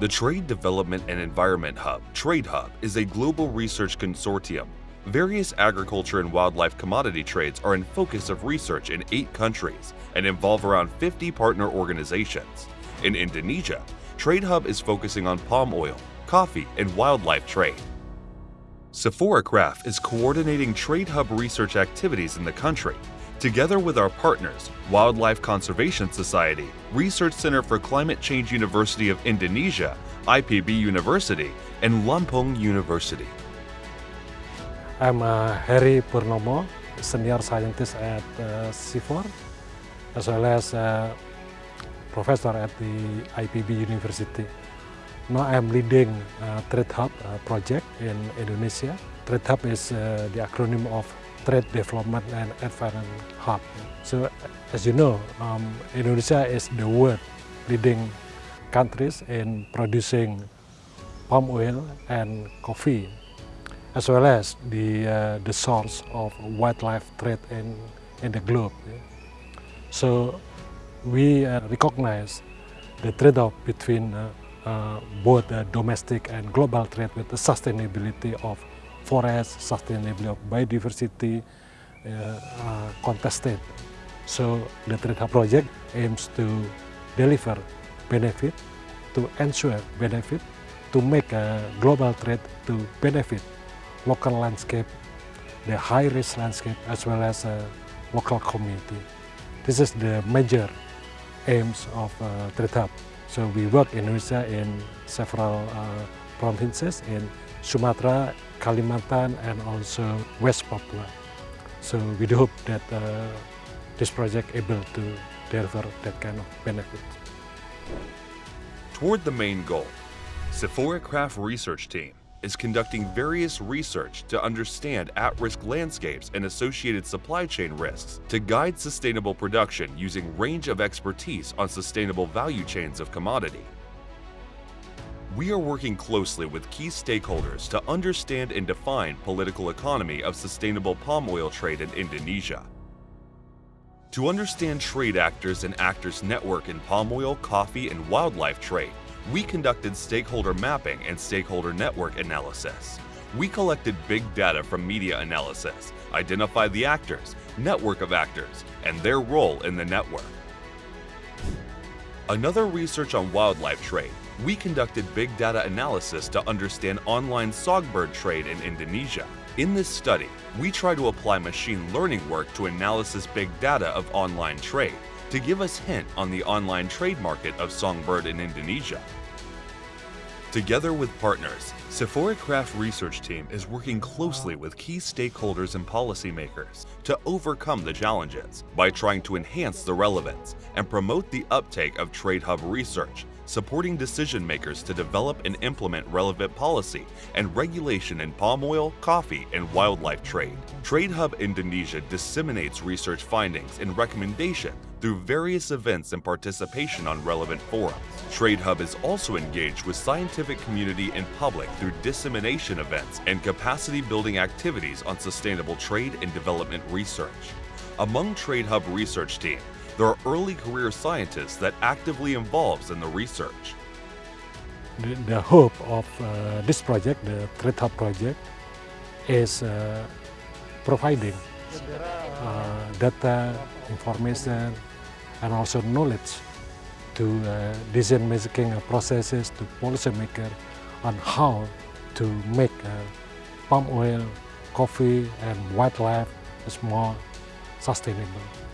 The Trade Development and Environment Hub, Trade Hub, is a global research consortium. Various agriculture and wildlife commodity trades are in focus of research in eight countries and involve around 50 partner organizations. In Indonesia, Trade Hub is focusing on palm oil, coffee, and wildlife trade. CIFOR-ICRAF is coordinating Trade Hub research activities in the country, together with our partners, Wildlife Conservation Society, Research Center for Climate Change University of Indonesia, IPB University, and Lampung University. I'm uh, Harry Purnomo, senior scientist at uh, CIFOR, as well as uh, professor at the IPB University. Now I'm leading uh, Trade Hub uh, project in Indonesia. Trade Hub is uh, the acronym of Trade Development and Environment Hub. So as you know, um, Indonesia is the world leading countries in producing palm oil and coffee, as well as the, uh, the source of wildlife trade in, in the globe. So we uh, recognize the trade-off between uh, uh, both domestic and global trade with the sustainability of forest, sustainability of biodiversity uh, contested. So the Hub project aims to deliver benefit, to ensure benefit, to make a global trade to benefit local landscape, the high-risk landscape, as well as a local community. This is the major aims of uh. So we work in Indonesia in several uh, provinces in Sumatra, Kalimantan, and also West Papua. So we do hope that uh, this project able to deliver that kind of benefit. Toward the main goal, CIFOR-ICRAF Research Team is conducting various research to understand at-risk landscapes and associated supply chain risks to guide sustainable production using range of expertise on sustainable value chains of commodity. We are working closely with key stakeholders to understand and define political economy of sustainable palm oil trade in Indonesia. To understand trade actors and actors network in palm oil, coffee, and wildlife trade, we conducted stakeholder mapping and stakeholder network analysis. We collected big data from media analysis, identified the actors, network of actors, and their role in the network. Another research on wildlife trade, we conducted big data analysis to understand online songbird trade in Indonesia. In this study, we try to apply machine learning work to analysis big data of online trade to give us hint on the online trade market of songbird in Indonesia. Together with partners, CIFOR-ICRAF Research Team is working closely with key stakeholders and policymakers to overcome the challenges by trying to enhance the relevance and promote the uptake of Trade Hub research, supporting decision makers to develop and implement relevant policy and regulation in palm oil, coffee, and wildlife trade. Trade Hub Indonesia disseminates research findings and recommendations through various events and participation on relevant forums. Trade Hub is also engaged with scientific community and public through dissemination events and capacity building activities on sustainable trade and development research. Among Trade Hub research team, there are early career scientists that actively involves in the research. The, the hope of uh, this project, the Hub project, is uh, providing uh, data, information, and also knowledge to uh, decision-making processes, to policymakers on how to make uh, palm oil, coffee, and wildlife more sustainable.